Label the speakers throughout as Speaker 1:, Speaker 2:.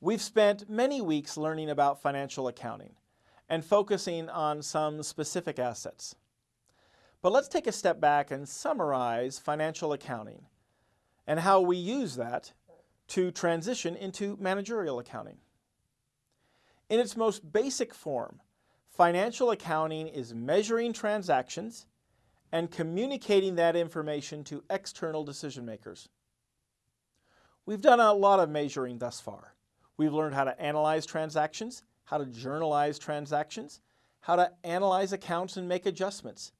Speaker 1: We've spent many weeks learning about financial accounting and focusing on some specific assets. But let's take a step back and summarize financial accounting and how we use that to transition into managerial accounting. In its most basic form, financial accounting is measuring transactions and communicating that information to external decision makers. We've done a lot of measuring thus far. We've learned how to analyze transactions, how to journalize transactions, how to analyze accounts and make adjustments,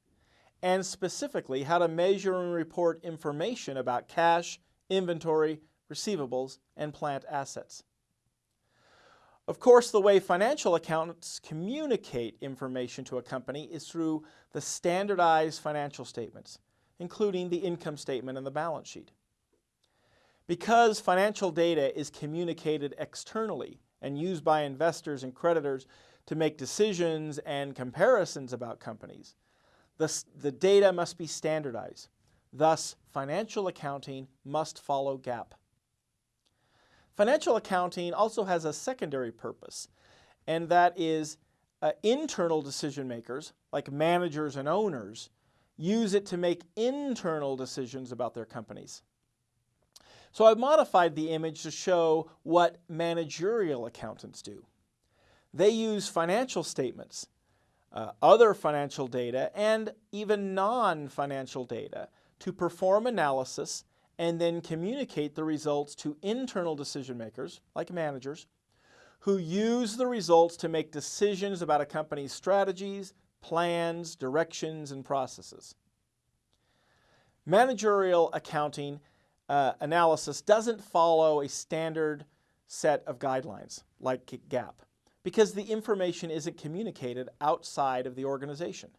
Speaker 1: and specifically how to measure and report information about cash, inventory, receivables, and plant assets. Of course, the way financial accountants communicate information to a company is through the standardized financial statements, including the income statement and the balance sheet. Because financial data is communicated externally and used by investors and creditors to make decisions and comparisons about companies, the, the data must be standardized. Thus, financial accounting must follow GAAP. Financial accounting also has a secondary purpose, and that is uh, internal decision makers, like managers and owners, use it to make internal decisions about their companies. So I've modified the image to show what managerial accountants do. They use financial statements, uh, other financial data, and even non-financial data to perform analysis and then communicate the results to internal decision makers, like managers, who use the results to make decisions about a company's strategies, plans, directions, and processes. Managerial accounting uh, analysis doesn't follow a standard set of guidelines like GAAP because the information isn't communicated outside of the organization.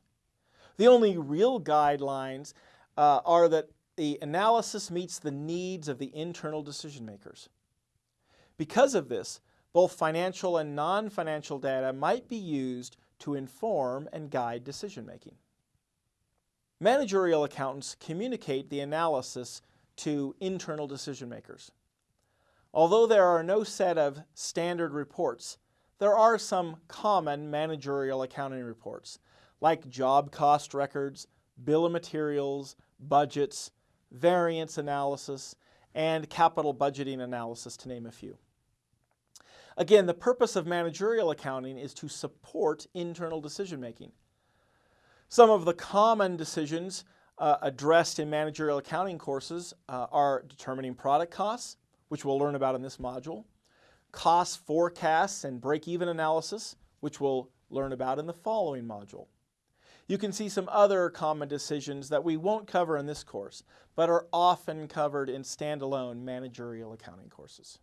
Speaker 1: The only real guidelines uh, are that the analysis meets the needs of the internal decision makers. Because of this, both financial and non-financial data might be used to inform and guide decision making. Managerial accountants communicate the analysis to internal decision makers. Although there are no set of standard reports, there are some common managerial accounting reports, like job cost records, bill of materials, budgets, variance analysis, and capital budgeting analysis, to name a few. Again, the purpose of managerial accounting is to support internal decision making. Some of the common decisions uh, addressed in managerial accounting courses uh, are determining product costs, which we'll learn about in this module, cost forecasts and break-even analysis, which we'll learn about in the following module. You can see some other common decisions that we won't cover in this course, but are often covered in standalone managerial accounting courses.